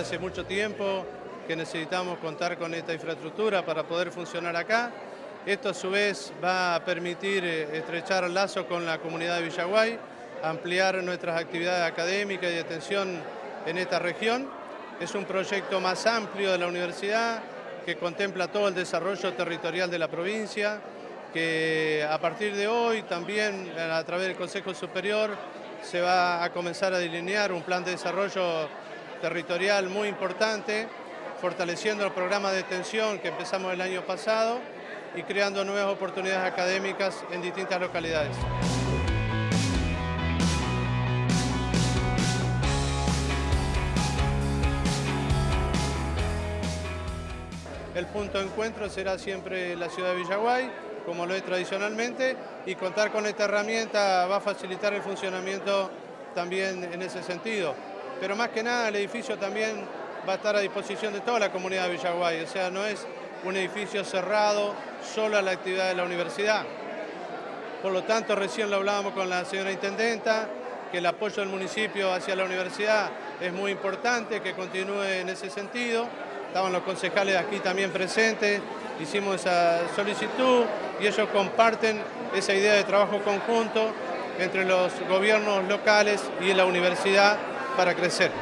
hace mucho tiempo que necesitamos contar con esta infraestructura para poder funcionar acá. Esto a su vez va a permitir eh, estrechar el lazo con la comunidad de Villaguay, ampliar nuestras actividades académicas y de atención en esta región. Es un proyecto más amplio de la universidad que contempla todo el desarrollo territorial de la provincia, que a partir de hoy también a través del Consejo Superior se va a comenzar a delinear un plan de desarrollo territorial muy importante, fortaleciendo el programa de extensión que empezamos el año pasado y creando nuevas oportunidades académicas en distintas localidades. El punto de encuentro será siempre la ciudad de Villaguay, como lo es tradicionalmente, y contar con esta herramienta va a facilitar el funcionamiento también en ese sentido. Pero más que nada el edificio también va a estar a disposición de toda la comunidad de Villaguay, o sea, no es un edificio cerrado solo a la actividad de la universidad. Por lo tanto, recién lo hablábamos con la señora Intendenta, que el apoyo del municipio hacia la universidad es muy importante, que continúe en ese sentido. Estaban los concejales aquí también presentes, hicimos esa solicitud y ellos comparten esa idea de trabajo conjunto entre los gobiernos locales y la universidad para crecer.